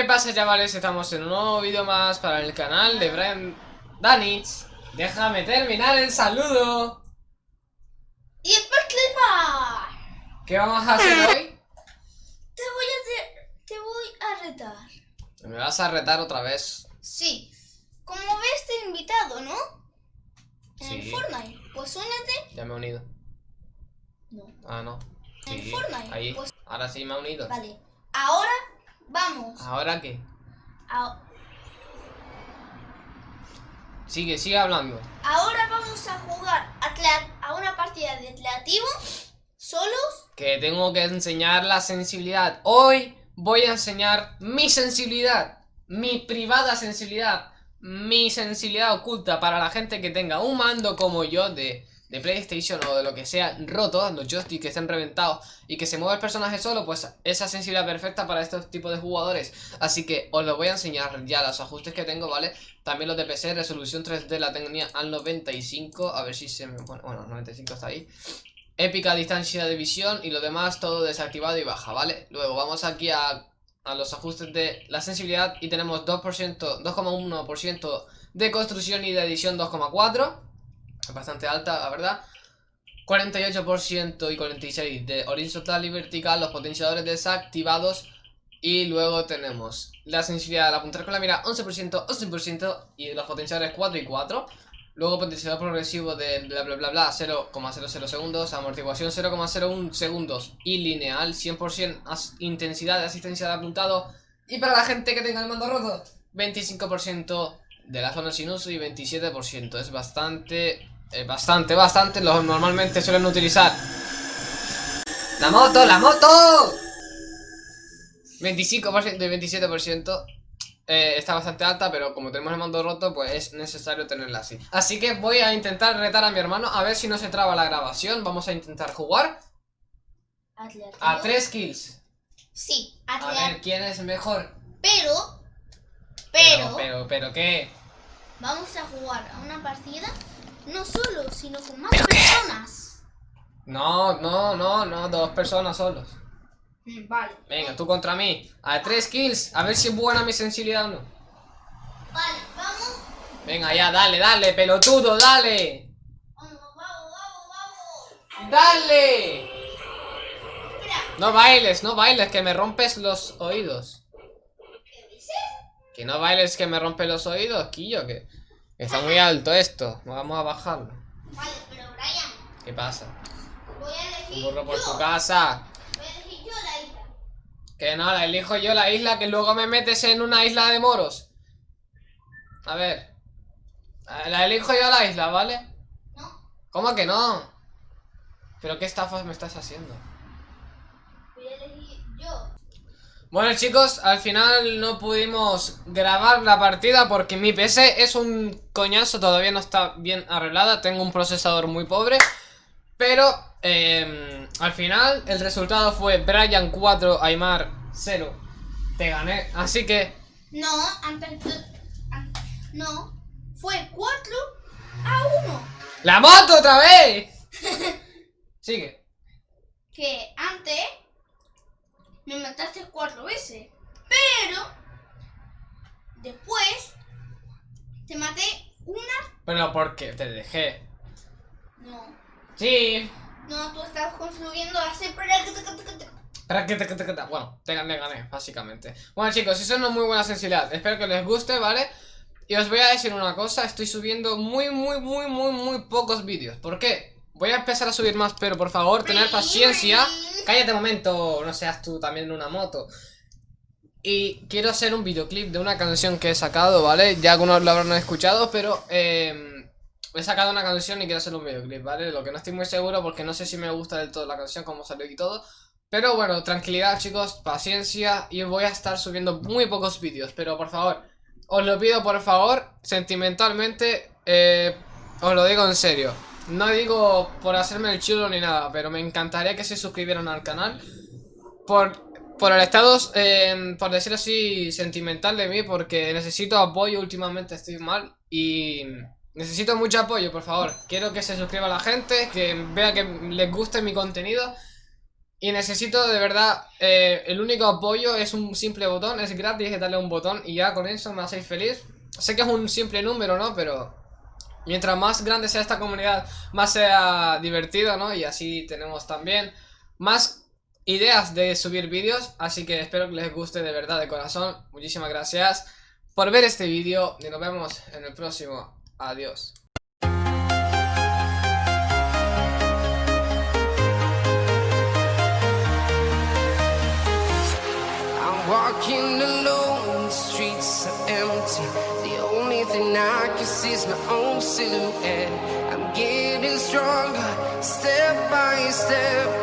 pasa chavales? Estamos en un nuevo vídeo más para el canal de Brian Danich. Déjame terminar el saludo. Y después clipar. ¿Qué vamos a hacer hoy? Te voy a, te voy a retar. Me vas a retar otra vez. Sí. Como ves te he invitado, ¿no? En Sí. el Fortnite. Pues únete. Ya me he unido. No. Ah, no. En Sí, Fortnite, ahí. Pues- Ahora sí me he unido. Vale vamos. ¿Ahora qué? a- Sigue, sigue hablando. Ahora vamos a jugar a una partida de atletivo Solos. Que tengo que enseñar la sensibilidad. Hoy voy a enseñar mi sensibilidad Mi privada sensibilidad Mi sensibilidad oculta para la gente que tenga un mando como yo de, de PlayStation o de lo que sea roto Los joysticks que estén reventados y que se mueva el personaje solo Pues esa sensibilidad perfecta para estos tipos de jugadores Así que os lo voy a enseñar ya los ajustes que tengo, ¿vale? También los de PC, resolución 3D la tenía al 95 A ver si se me pone... Bueno, 95 está ahí Épica distancia de visión y lo demás todo desactivado y baja, ¿vale? Luego vamos aquí a, a los ajustes de la sensibilidad y tenemos 2%, 2,1% de construcción y de edición 2,4 Es bastante alta, la verdad. 48% y 46% de horizontal y vertical, los potenciadores desactivados. Y luego tenemos la sensibilidad al apuntar con la mira 11%, 11% y los potenciadores 4 y 4 Luego potenciador progresivo de bla bla bla bla 0,00 segundos, amortiguación 0,01 segundos y lineal 100% as- intensidad de asistencia de apuntado. Y para la gente que tenga el mando roto 25% de la zona sin uso y 27% es bastante, eh, bastante, bastante, lo normalmente suelen utilizar ¡La moto, la moto! 25% y 27% eh, está bastante alta, pero como tenemos el mando roto, pues es necesario tenerla así. Así que voy a intentar retar a mi hermano a ver si no se traba la grabación. Vamos a intentar jugar a 3 kills. Sí, A atletivo ver quién es mejor. Pero Pero, Pero pero, pero, ¿qué? Vamos a jugar a una partida No solo, sino con más personas No, no, no, no, dos personas solos. Mm, Vale Venga, tú contra mí. A 3 kills. A ver si es buena mi sensibilidad o no. Vale, vamos Venga, ya, dale, dale, pelotudo, dale. Vamos, vamos, vamos, vamos ¡Dale! Espera, No bailes, no bailes, que me rompes los oídos. ¿qué dices? Que no bailes que me rompe los oídos, Quillo, que está muy alto esto. Vamos a bajarlo. Vale, pero Brian ¿Qué pasa? Voy a Un elegir burro por yo tu casa. Voy a elegir yo la isla Que no, la elijo yo la isla, que luego me metes en una isla de moros. A ver. La elijo yo la isla, ¿vale? ¿No? ¿Cómo que no? ¿Pero qué estafas me estás haciendo? Voy a elegir yo Bueno chicos, al final no pudimos grabar la partida porque mi PC es un coñazo, todavía no está bien arreglada, tengo un procesador muy pobre Pero eh, al final el resultado fue Brian 4, Aymar 0 Te gané, así que No, antes No Fue 4 a 1 ¡La moto otra vez! Sigue Que antes Me mataste cuatro veces Pero Después Te maté una Pero porque te dejé No Sí No, tú estabas construyendo así Para que te, que te- que te- Bueno, te gané, gané, básicamente. Bueno, chicos, eso no es muy buena sensibilidad. Espero que les guste, ¿vale? Y os voy a decir una cosa: estoy subiendo muy, muy, muy, muy, muy pocos vídeos. ¿Por qué? Voy a empezar a subir más, pero por favor, tener paciencia. Cállate un momento, no seas tú también en una moto. Y quiero hacer un videoclip de una canción que he sacado, ¿vale? Ya algunos lo habrán escuchado, pero eh, he sacado una canción y quiero hacer un videoclip, ¿vale? Lo que no estoy muy seguro porque no sé si me gusta del todo la canción, cómo salió y todo. Pero bueno, tranquilidad chicos, paciencia y voy a estar subiendo muy pocos vídeos, pero por favor, os lo pido por favor, sentimentalmente, eh, os lo digo en serio. No digo por hacerme el chulo ni nada, pero me encantaría que se suscribieran al canal. Por, por el estado, eh, por decirlo así, sentimental de mí, porque necesito apoyo últimamente, estoy mal y necesito mucho apoyo, por favor. Quiero que se suscriba la gente, que vea que les guste mi contenido. Y necesito de verdad, eh, el único apoyo es un simple botón, es gratis, es darle un botón y ya con eso me hacéis feliz. Sé que es un simple número, ¿no? Pero mientras más grande sea esta comunidad, más sea divertido, ¿no? Y así tenemos también más ideas de subir vídeos, así que espero que les guste de verdad de corazón. Muchísimas gracias por ver este vídeo y nos vemos en el próximo. Adiós. Walking alone, the streets are empty. The only thing I can see is my own silhouette. I'm getting stronger, step by step.